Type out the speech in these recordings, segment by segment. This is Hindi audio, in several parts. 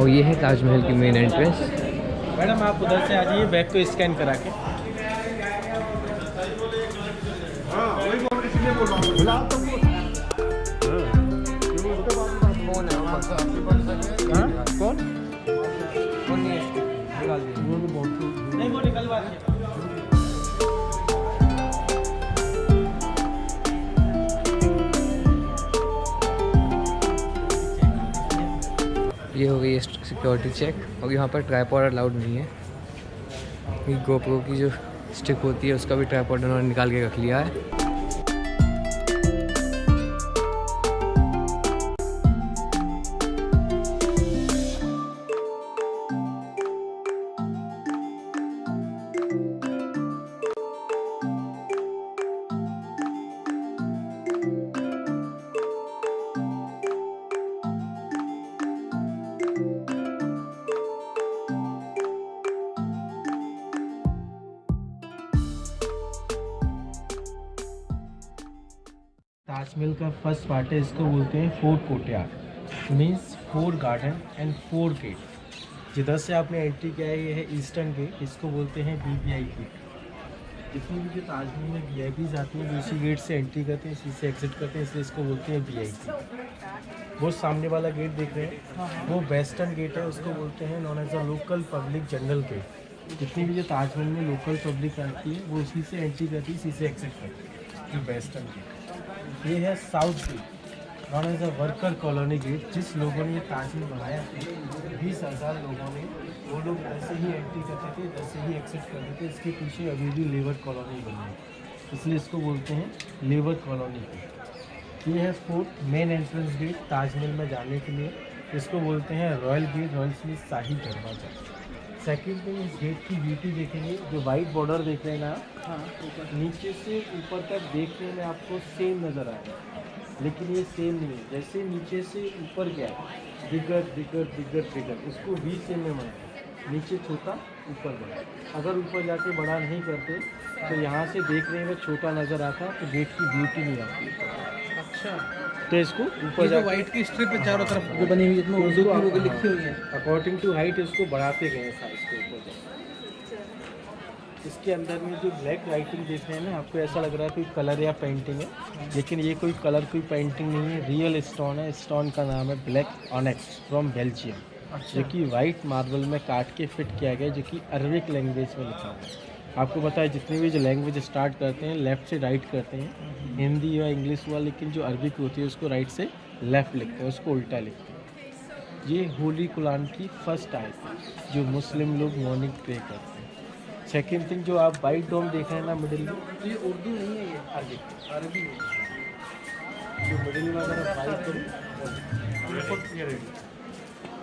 और ये है ताजमहल की मेन एंट्रेंस मैडम आप उधर से आ जाइए बैग को स्कैन करा के। हाँ? ये हो गई सिक्योरिटी चेक और यहाँ पर ट्राईपॉड अलाउड नहीं है। ये गोप्रो की जो स्टिक होती है, उसका भी ट्राईपॉड उन्होंने निकाल के रख लिया है। पार्ट है इसको बोलते हैं fort courtyard means four garden and four gate जिधर से आपने एंट्री किया है, ये है ईस्टर्न गेट इसको बोलते हैं बी वी आई गेट जितनी भी जो ताजमहल में वी आई पीज आती हैं इसी गेट से एंट्री करते हैं, इसी से एग्जिट करते हैं, इसलिए इसको बोलते हैं वी आई पी वो सामने वाला गेट देख रहे हैं। वो वेस्टर्न गेट है, उसको बोलते हैं known as a local public general gate जितनी भी जो ताजमहल में लोकल पब्लिक आती है, वो इसी से एंट्री करती है, इसी से एग्जिट करती है। जो वेस्टर्न गेट ये है south gate known as a worker colony gate जिस लोगों ने ये ताजमहल बनाया था बीस हज़ार लोगों ने, वो लोग ऐसे ही एंट्री करते थे जैसे ही एक्सेप्ट करते थे, इसके पीछे अभी भी लेबर कॉलोनी बनी है। इसलिए इसको बोलते हैं लेबर कॉलोनी। गेट ये है fourth main entrance gate Taj Mahal में जाने के लिए। इसको बोलते हैं रॉयल गेट रॉयल स्मिथ शाही दरवाज़ा। सेकंड थिंग इस गेट की ब्यूटी देखेंगे जो वाइट बॉर्डर देख रहे हैं ना हाँ नीचे से ऊपर तक देखने में आपको सेम नज़र आएगा लेकिन ये सेम नहीं है जैसे नीचे से ऊपर गया बिगर बिगर बिगर बिगर उसको वी सेम में बनाया नीचे छोटा ऊपर बड़ा। अगर ऊपर जाके बड़ा नहीं करते तो यहाँ से देखने में छोटा नज़र आता तो गेट की ब्यूटी नहीं आती। अच्छा। तो इसको ऊपर जो व्हाइट की स्ट्रिप है चारों तरफ़ जो बनी हुई है जिसमें उर्दू की वो लिखी हुई है। अकॉर्डिंग टू हाइट इसको बढ़ाते गए साइज़ के ऊपर इसके अंदर में जो ब्लैक राइटिंग देख रहे हैं ना आपको ऐसा लग रहा है कोई कलर या पेंटिंग है लेकिन ये कोई कलर कोई पेंटिंग नहीं है रियल स्टोन है। स्टोन का नाम है ब्लैक ऑनेक्स फ्रॉम बेल्जियम जो कि वाइट मार्बल में काट के फिट किया गया जो कि अरबिक लैंग्वेज में लिखा हुआ है। आपको पता है, जितने भी जो लैंग्वेज स्टार्ट करते हैं लेफ़्ट से राइट करते हैं, हिंदी या इंग्लिश हुआ लेकिन जो अरबिक होती है, उसको राइट से लेफ़्ट लिखते हैं, उसको उल्टा लिखते हैं। ये होली कुरान की फ़र्स्ट आयत जो मुस्लिम लोग मॉर्निंग प्रे करते हैं। सेकेंड थिंग जो आप वाइट डोम देख रहे हैं ना मिडिल में तो ये उर्दू नहीं है, ये अरबिक अरबी जो मिडिल में अगर आप वाइट करें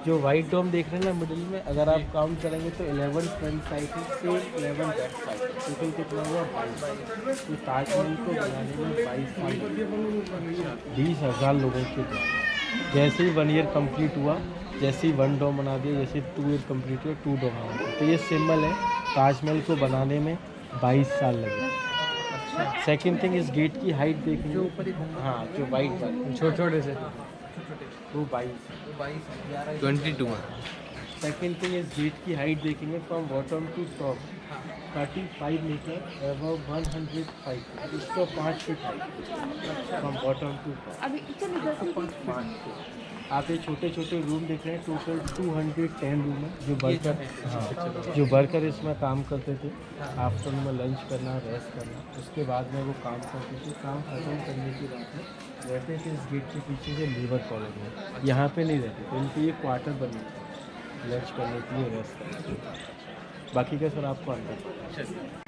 जो वाइट डोम देख रहे हैं ना मिडिल में अगर आप काउंट करेंगे तो 11 फ्रंट साइड है सेम 11 बैक साइड टोटल कितना हुआ? बाईस। तो ताजमहल को बनाने में बाईस साल बीस हज़ार लोगों के द्वारा जैसे ही वन ईयर कंप्लीट हुआ जैसे ही वन डोम बना दिया जैसे टू ईयर कंप्लीट हुआ टू डोम बना दिया। तो ये सिंबल है ताजमहल को बनाने में बाईस साल लगे। सेकेंड थिंग इस गेट की हाइट देखेंगे। ऊपर हाँ जो वाइट छोटे छोटे से। वो बाईस। ट्वेंटी टू सेकेंड थिंग इस गेट की हाइट देखेंगे from bottom to top thirty five metre above one hundred five एक सौ पाँच feet height from bottom to top पाँच फीट आप ये छोटे छोटे रूम देख रहे हैं total two hundred ten room है जो वर्कर हाँ। जो वर्कर इसमें काम करते थे। आफ्टरनून में लंच करना रेस्ट करना उसके बाद में वो काम करते थे। काम खत्म करने के बाद में रहते थे इस गेट के पीछे से लेबर कॉलोनी में यहाँ पे नहीं रहते थे इनके ये क्वार्टर बने लंच करने के लिए रेस्ट बाकी का सर आपको अंदर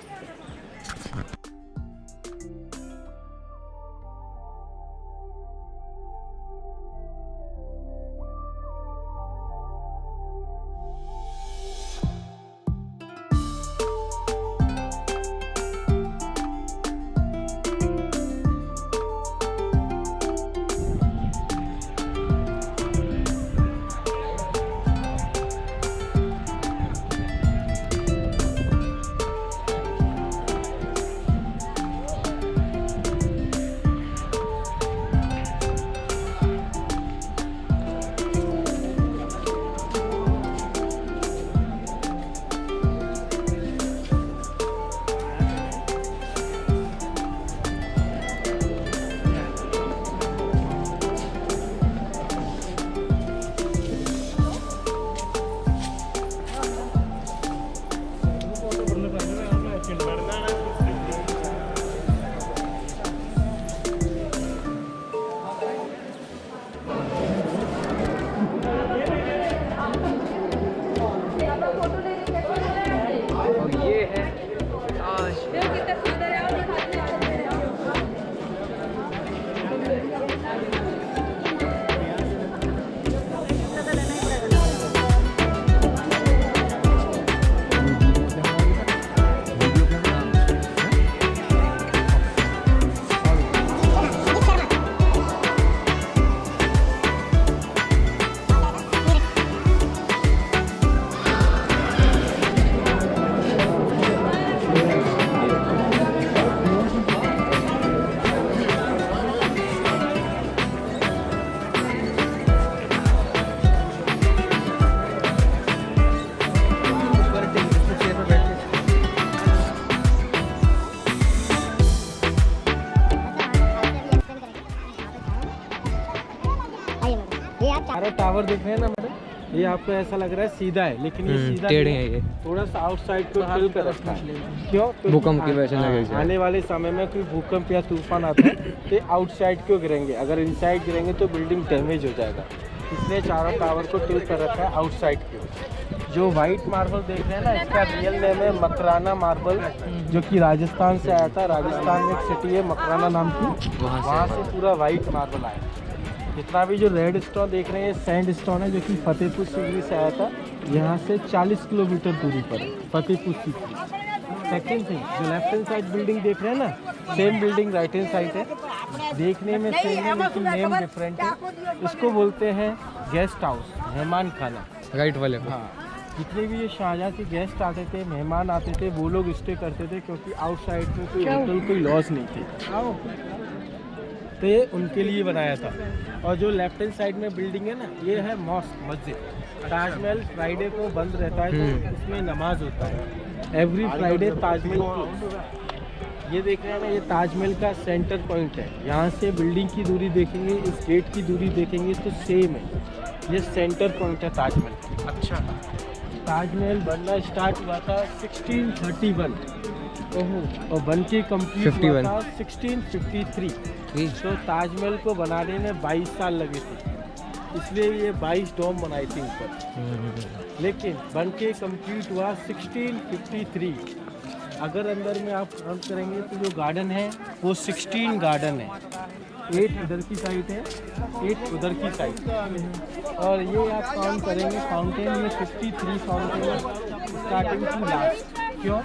आपको ऐसा लग रहा है सीधा है लेकिन ये हम्म, सीधा टेढ़े हैं। ये। थोड़ा सा आउटसाइड को हिल कर। रखा है क्यों भूकंप की वजह से हाँ। आने वाले समय में कोई भूकंप या तूफ़ान आता है तो आउटसाइड क्यों गिरेंगे? अगर इनसाइड गिरेंगे तो बिल्डिंग डैमेज हो जाएगा। इसलिए चारों टावर को टिल कर रखा है आउटसाइड क्यों जो वाइट मार्बल देख रहे हैं ना इसका रियल नेम है मकराना मार्बल जो कि राजस्थान से आया था। राजस्थान में एक सिटी है मकराना नाम की। वहाँ से वहाँ से पूरा वाइट मार्बल आया। जितना भी जो रेड स्टोन देख रहे हैं सैंड स्टोन है जो कि फतेहपुर सीकरी से आया था यहाँ से 40 किलोमीटर दूरी पर है फतेहपुर सीकरी। सेकेंड थिंग जो लेफ़्ट हैंड साइड बिल्डिंग देख रहे हैं ना same building right hand side है। देखने में सेम है लेकिन नेम डिफरेंट है। इसको बोलते हैं गेस्ट हाउस मेहमान खाना। राइट वाले हाँ जितने भी ये शाहजहाँ के गेस्ट आते थे मेहमान आते थे वो लोग स्टे करते थे क्योंकि आउटसाइड में कोई होटल कोई लॉस नहीं थी। तो ये उनके लिए बनाया था। और जो लेफ़्ट हैंड साइड में बिल्डिंग है ना ये है मॉस्क मस्जिद। ताजमहल फ्राइडे को बंद रहता है हम्म। तो इसमें नमाज़ होता है। एवरी फ्राइडे ताजमहल ये देख रहे हैं ना ये ताजमहल का सेंटर पॉइंट है। यहाँ से बिल्डिंग की दूरी देखेंगे इस गेट की दूरी देखेंगे तो सेम है। ये सेंटर पॉइंट है ताजमहल अच्छा। ताजमहल बनना स्टार्ट हुआ था 1631 ओहो और बन के कंप्लीट हुआ 51 था 1653 ठीक तो ताजमहल को बनाने में 22 साल लगे थे। इसलिए ये 22 डोम बनाई थी ऊपर। हम्म, लेकिन बन के कंप्लीट हुआ 1653 अगर अंदर में आप काउंट करेंगे तो जो गार्डन है वो 16 गार्डन है। एट इधर की साइड है एट उधर की साइड और ये आप काउंट करेंगे फाउंटेन ये 53 फाउंटेन स्टार्टिंग टू लास्ट क्यों?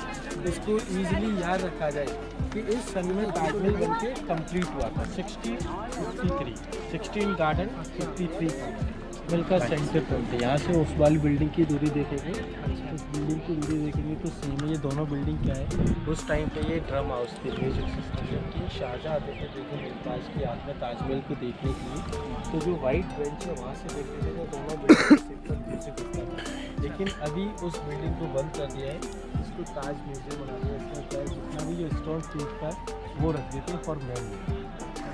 इसको इजीली याद रखा जाए कि इस सन में ताजमहल बन के कंप्लीट हुआ था। 1653 16 गार्डन 53 फाउंटेन का सेंटर पॉइंट है यहाँ से उस वाली बिल्डिंग की दूरी देखेंगे। उस बिल्डिंग की दूरी देखेंगे तो सेम ये दोनों बिल्डिंग क्या है? उस टाइम पे ये ड्रम हाउस थे। म्यूज़िक सिस्टम जबकि शाहजहाँ आते थे देखो मुमताज़ की याद में ताजमहल को देखने के लिए। तो जो वाइट बेंच है वहाँ से देखते थे तो दोनों म्यूज़िक होता था। लेकिन अभी उस बिल्डिंग को बंद कर दिया है। इसको ताज म्यूज़ियम बना दिया इसका क्या जितना भी जो स्टोन टूटता है वो रख देते हैं फॉर मेमोरी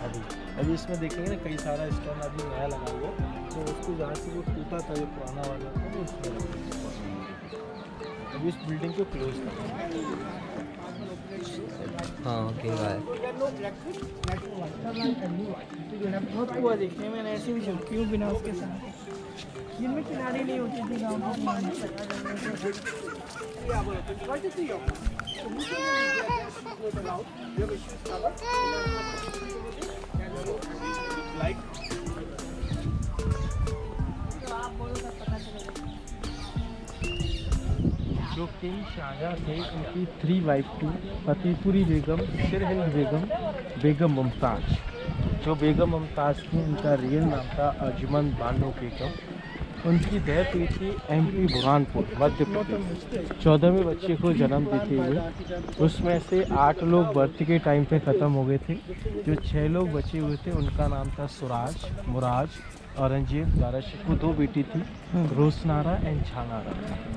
अभी अभी इसमें देखेंगे ना कई सारा स्टोन अभी नया लगा हुआ है। तो उसको जहाँ से वो टूटा था जो पुराना वाला था वो उसमें। अभी इस बिल्डिंग को क्लोज कर हाँ। ओके बाय बहुत हुआ देखने में मैंने ऐसी भी हूँ बिना उसके साथ। जिनमें किनारे नहीं होती थी गाँव में जो किंग शाहजहाँ थे, उनकी थ्री वाइफ थी फतेहपुरी बेगम सिरहिंद बेगम बेगम मुमताज़। जो बेगम मुमताज़ थी, उनका रियल नाम था अजमन बानो बेगम। उनकी डेथ हुई थी एम पी बुरहानपुर, मध्य प्रदेश। चौदहवें बच्चे को जन्म देते हुए उसमें से आठ लोग बर्थ के टाइम पे ख़त्म हो गए थे। जो छः लोग बचे हुए थे, उनका नाम था सुराज, मुराज औरंगज़ेब दारा शिकू दो बेटी थी रोसनारा एंड छानारा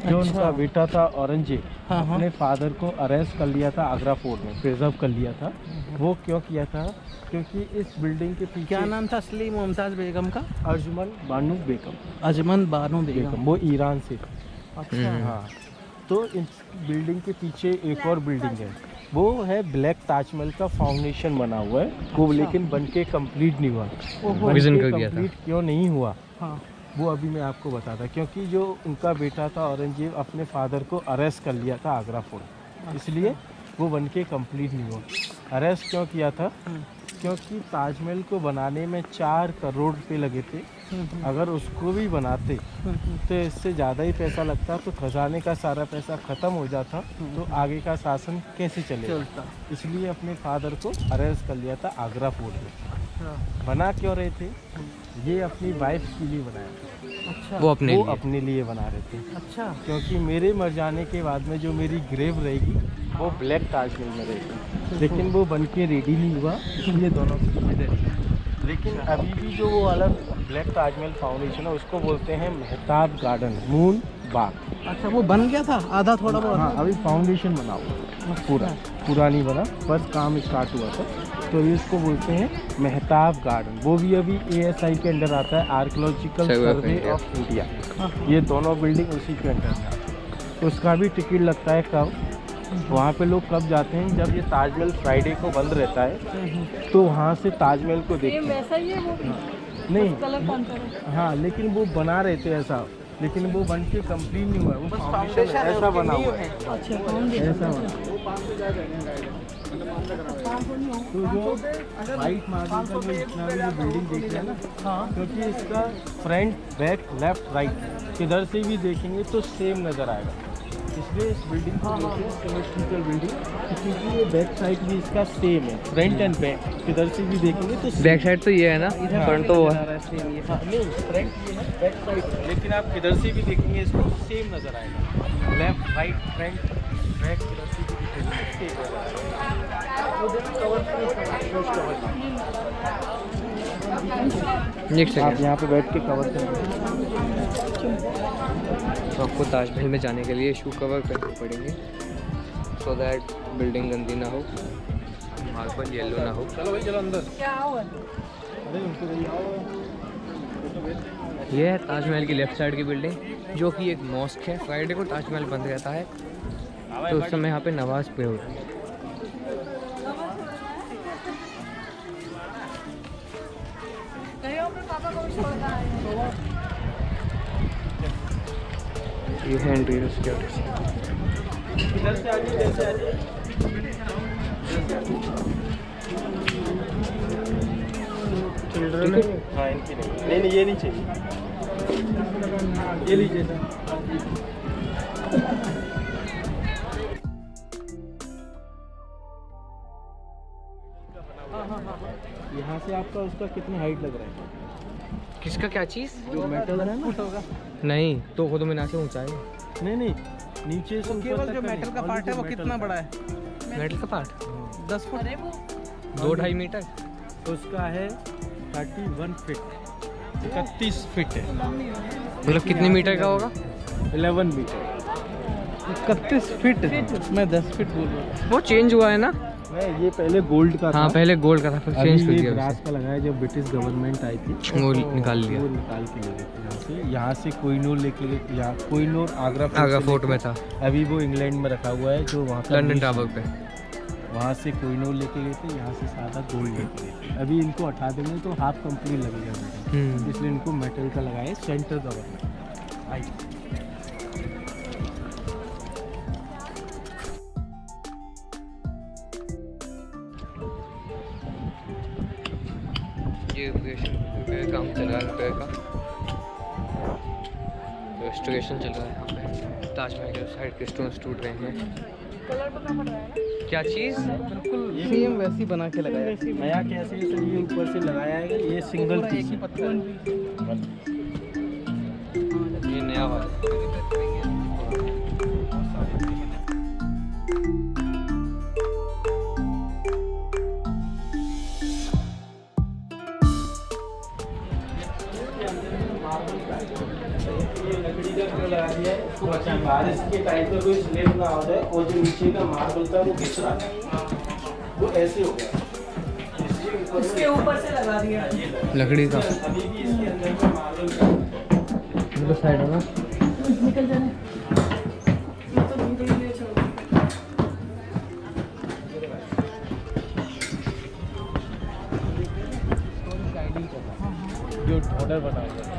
जो अच्छा। उनका बेटा था औरंगज़ेब हाँ, हाँ। अपने फादर को अरेस्ट कर लिया था आगरा फोर्ट में प्रिजर्व कर लिया था। वो क्यों किया था? क्योंकि इस बिल्डिंग के पीछे क्या नाम था असली मुमताज़ बेगम का? अर्जुमन बानू बेगम। अजमन बानो बेगम। वो ईरान से। अच्छा। हाँ। तो इस बिल्डिंग के पीछे एक और बिल्डिंग है। वो है ब्लैक ताजमहल का फाउंडेशन बना हुआ है। वो लेकिन बन के कंप्लीट नहीं हुआ। कंप्लीट बन कर दिया था। क्यों नहीं हुआ? हाँ। वो अभी मैं आपको बताता क्योंकि जो उनका बेटा था औरंगज़ेब अपने फादर को अरेस्ट कर लिया था आगरा फोर्ट। इसलिए वो बन के कंप्लीट नहीं हुआ। अरेस्ट क्यों किया था? हम्म, क्योंकि ताजमहल को बनाने में चार करोड़ रुपये लगे थे। हम्म, हम्म, अगर उसको भी बनाते हम्म, हम्म। तो इससे ज़्यादा ही पैसा लगता तो खजाने का सारा पैसा ख़त्म हो जाता तो आगे का शासन कैसे चले चलता। इसलिए अपने फादर को अरेस्ट कर लिया था आगरा फोर्ट में। अच्छा बना क्यों रहे थे? ये अपनी वाइफ के लिए बनाया था। अच्छा। वो अपने वो लिए। अपने लिए बना रहे थे। अच्छा। क्योंकि मेरे मर जाने के बाद में जो मेरी ग्रेव रहेगी वो ब्लैक ताजमहल में रहेगी। लेकिन वो बन के रेडी नहीं हुआ इसलिए दोनों इधर ही। लेकिन अभी भी जो वो अलग ब्लैक ताजमहल फाउंडेशन है उसको बोलते हैं मेहताब गार्डन मून बाग अच्छा वो बन गया था? आधा थोड़ा बहुत। हाँ अभी फाउंडेशन बना हुआ पूरा पूरा नहीं बना बस काम स्टार्ट हुआ था। तो ये इसको बोलते हैं मेहताब गार्डन वो भी अभी एएसआई के अंडर आता है आर्कोलॉजिकल सर्वे ऑफ़ इंडिया ये दोनों बिल्डिंग उसी के अंडर है। उसका भी टिकट लगता है कब? वहाँ पे लोग कब जाते हैं? जब ये ताजमहल फ्राइडे को बंद रहता है तो वहाँ से ताजमहल को देखते हैं। वैसा ही है वो भी? नहीं। कलर कौन सा है? हाँ लेकिन वो बना रहे थे ऐसा। लेकिन वो बन के कंप्लीट नहीं हुआ। है, वो फाउंडेशन ऐसा बना हुआ है। अच्छा ऐसा बना तो मार्बल का जो इतना भी बिल्डिंग देख रहे हैं ना हाँ क्योंकि इसका फ्रंट बैक लेफ़्ट राइट किधर से भी देखेंगे तो सेम नज़र आएगा इसलिए इस बिल्डिंग को हैं बिल्डिंग क्योंकि ये बैक साइड भी इसका सेम है फ्रंट एंड बैक किधर से भी देखेंगे तो बैक साइड तो ये है ना फ्रंट तो वो है। फ्रंट ये है बैक साइड लेकिन आप किधर से भी देखेंगे, इसको सेम नज़र आएगा। लेफ़्ट राइट फ्रंट करो, करो। आप यहाँ पे बैठ के कवर करेंगे तो आपको ताजमहल में जाने के लिए शू कवर करने पड़ेंगे। सो दैट बिल्डिंग गंदी ना हो। मार्बल येलो ना हो। चलो भाई चलो अंदर। क्या हुआ अरे उनको कहिए आओ। ये है ताजमहल की लेफ़्ट साइड की बिल्डिंग जो कि एक मॉस्क है। फ्राइडे को ताजमहल बंद रहता है। तो उस समय यहाँ पे नमाज़ पे होती है है ये है। इंटीरियर चिल्ड्रन हाँ इनकी नहीं। नहीं नहीं ये नहीं चाहिए। ये लीजिए। आपका उसका कितनी हाइट लग रहा है? किसका क्या चीज़? जो मेटल है ना? नहीं तो खुद में ना से ऊंचाई। नहीं नहीं नीचे से केवल जो मेटल का पार्ट है वो कितना बड़ा है? मेटल का पार्ट दस फुट। अरे वो। दो ढाई मीटर। उसका है थर्टी वन फिट इकतीस फिट है। मतलब कितने मीटर का होगा? इलेवन मीटर इकतीस फीट मैं दस फीट बोल रहा हूँ। वो चेंज हुआ है ना? मैं ये पहले गोल्ड का हाँ था। पहले गोल्ड का था फिर चेंज कर दिया ब्रास। का लगाया जब ब्रिटिश गवर्नमेंट आई थी। वो तो निकाल लिया। वो निकाल के ले गए थे यहाँ से। कोहिनूर लेके यहाँ कोहिनूर आगरा फोर्ट आगरा फोर्ट में था। अभी वो इंग्लैंड में रखा हुआ है जो वहाँ का लंदन टावर पे। वहाँ से कोहिनूर लेके गए थे यहाँ से सादा गोल्ड लेके गए थे। अभी इनको हटा देंगे तो हाफ़ कंपनी लगेगा इसलिए इनको मेटल का लगाया सेंटर गवर्नमेंट आई रेस्टोरेशन चल रहा है यहाँ पे। ताजमहल के साइड के स्टोन्स टूट रहे हैं। कलर पता पड़ है क्या चीज़? बिल्कुल सेम वैसी बना के लगाया। है। नया कैसे ऊपर से लगाया है? ये सिंगल पत्थर। ये लकड़ी का क्यों लगा दिया। है इसको बचा बारिश के। टाइम पे कोई स्लेब ना? हो जाए और जो नीचे का मार्बल था वो घिस रहा था वो ऐसे हो गया इसके ऊपर से लगा दिया लकड़ी का अभी भी इसके अंदर का मार्बल का साइड है। ना निकल जाने तो जो ऑर्डर बना हुआ है।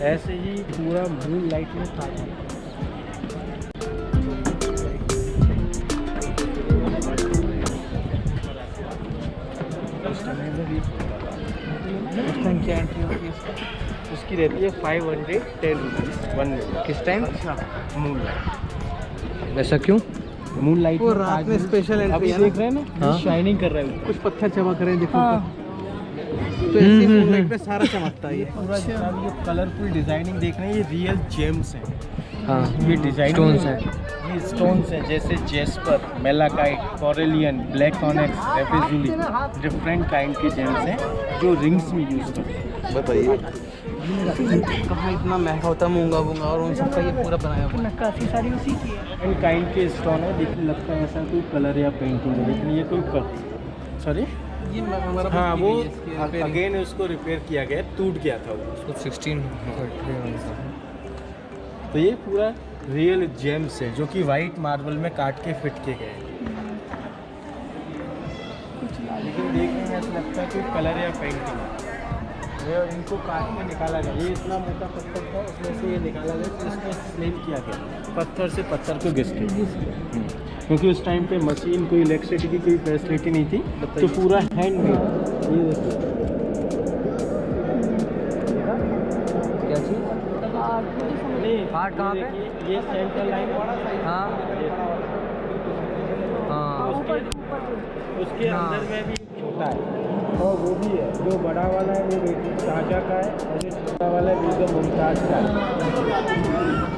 ऐसे ही पूरा मून लाइट में था उस टाइम क्या एंट्री होती है इसका उसकी रहती है five hundred ten rupees one किस टाइम मून लाइट वैसा क्यों? मून लाइट रात में स्पेशल एंट्री अभी देख रहे हैं ना हाँ। शाइनिंग कर रहा है कुछ पत्थर चमक रहे हैं देखो। हाँ। तो ऐसे मूनलाइट पे सारा चमकता है ये। पूरा ये कलरफुल डिज़ाइनिंग देख रहे हैं ये रियल जेम्स हैं। हाँ ये डिज़ाइन Stones हैं। ये स्टोन्स हैं जैसे jasper malachite carnelian black onyx lapis lazuli different kind के जेम्स हैं जो रिंग्स में यूज़ करते हैं। बताइए। कहाँ इतना महँगा होता मूँगा वूँगा और उन सबका ये पूरा बनाया हुआ नक्काशी सारी उसी की है। एंड काइंड के स्टोन है लेकिन लगता है ऐसा कोई कलर या पेंटिंग है लेकिन ये कोई सॉरी है हमारा हाँ वो। अगेन उसको रिपेयर किया गया टूट गया था वो। उसको सिक्सटीन तो ये पूरा रियल जेम्स है जो कि वाइट मार्बल में काट के फिट किए गए हैं। लेकिन देखने में ऐसा लगता है कि कलर या पेंटिंग है इनको काट के निकाला गया। ये इतना मोटा पत्थर था उसमें से ये निकाला गया इसको स्लेम किया गया। पत्थर से पत्थर को घिस के। क्योंकि उस टाइम पे मशीन कोई इलेक्ट्रिसिटी की कोई फैसिलिटी नहीं थी तो पूरा हैंडमेड ये देखो क्या चीज़? कहाँ पे? ये लाइन हाँ। हाँ। उसके हाँ। अंदर में भी छोटा है। और वो भी है। जो बड़ा वाला है वो बेटी शाहजहाँ का है और जो छोटा वाला है बेगम मुमताज़ का है।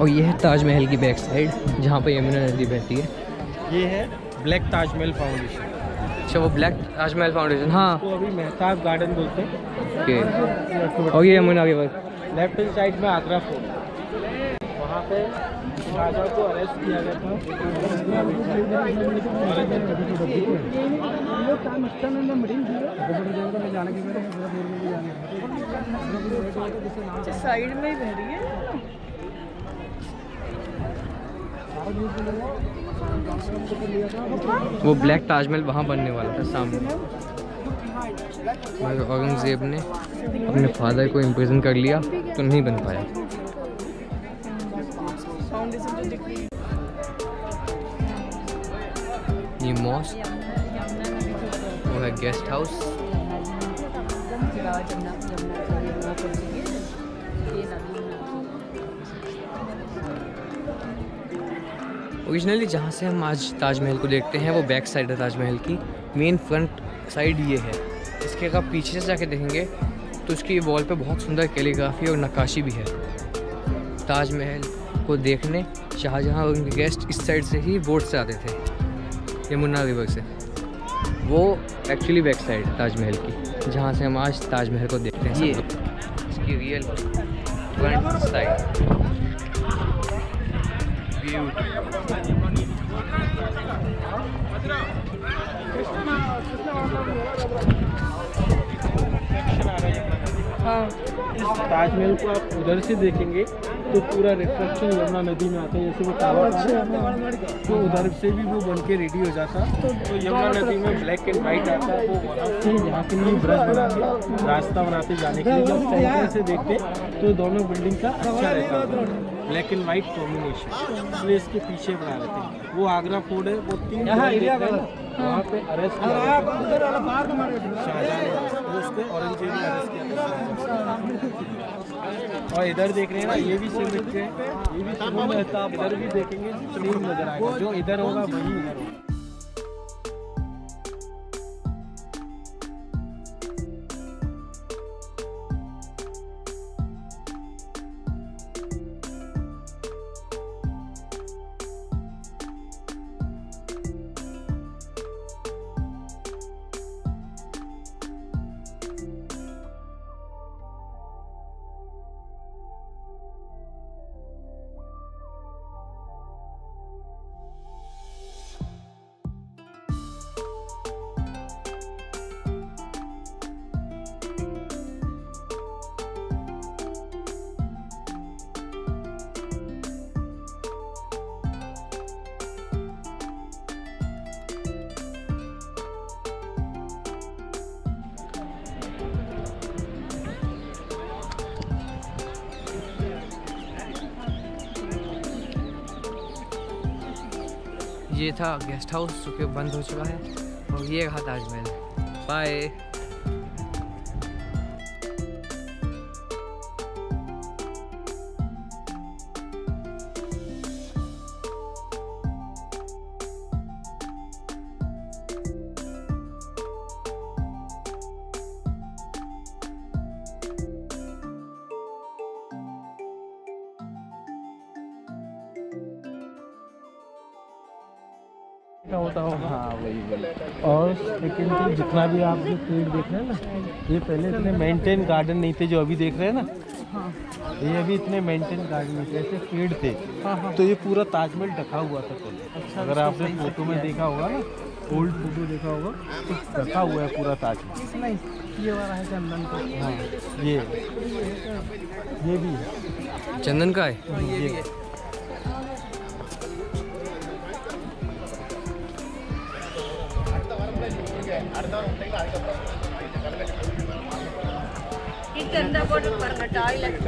और ये है ताजमहल की बैक साइड जहाँ पर यमुना नदी बहती है। ये है ब्लैक ताजमहल फाउंडेशन अच्छा वो ब्लैक ताजमहल फाउंडेशन हाँ। तो अभी मेहताब गार्डन बोलते हैं। ओके। और ये यमुना के बाद। लेफ़्ट हैंड साइड में आगरा फोर्ट वहाँ पे शाहजहाँ को अरेस्ट किया गया अच्छा साइड में ही बह रही है। वो ब्लैक ताजमहल वहाँ बनने वाला था, सामने। औरंगज़ेब ने अपने फादर को इम्प्रेजन कर लिया तो नहीं बन पाया। ये मॉस्क वो है गेस्ट हाउस ओरिजिनली जहाँ से हम आज ताजमहल को देखते हैं वो बैक साइड है ताजमहल की। मेन फ्रंट साइड ये है। इसके अगर पीछे से जाके देखेंगे तो उसकी वॉल पे बहुत सुंदर कैलीग्राफी और नक्काशी भी है। ताजमहल को देखने शाहजहाँ और उनके गेस्ट इस साइड से ही बोट से आते थे यमुना रिवर से। वो एक्चुअली बैक साइड है ताजमहल की जहाँ से हम आज ताजमहल को देखते हैं। ये। इसकी रियल फ्रंट साइड ब्यूटी हाँ। इस ताजमहल को आप उधर से देखेंगे तो पूरा रिफ्लेक्शन यमुना नदी में आता है जैसे वो टावर तो उधर से भी वो बन के रेडी हो जाता। तो यमुना नदी में ब्लैक एंड वाइट आता है वो यहाँ के लिए ब्रश बनाते रास्ता बनाते जाने के लिए। जब सेंटर से देखते तो दोनों बिल्डिंग का अच्छा रहता ब्लैक एंड वाइट कॉम्बिनेशन इसलिए इसके पीछे बना लेते हैं वो आगरा फोर्ट है वो तीन वहाँ पे अरेस्ट उसको अरेस्ट किया और इधर देख रहे हैं ना ये भी सेम है हैं। ये भी है। इधर भी देखेंगे सेम नज़र आएगा। जो इधर होगा वही इधर होगा। ये था गेस्ट हाउस, जो कि बंद हो चुका है। और ये रहा ताजमहल। बाय। और सेकेंड थिंग जितना भी आप जो पेड़ देख रहे हैं ना ये पहले इतने मेंटेन गार्डन नहीं थे जो अभी देख रहे हैं ना। ये अभी इतने मेंटेन गार्डन नहीं थे ऐसे पेड़ थे। तो ये पूरा ताजमहल ढका हुआ था पहले अगर आपने फ़ोटो में देखा होगा ना ओल्ड फ़ोटो देखा होगा तो ढका हुआ है पूरा ताजमहल ये वाला है चंदन का। हाँ ये। ये भी है। चंदन का है? ये இது இருந்தால் போட்டு பாருங்க டாய்லெட்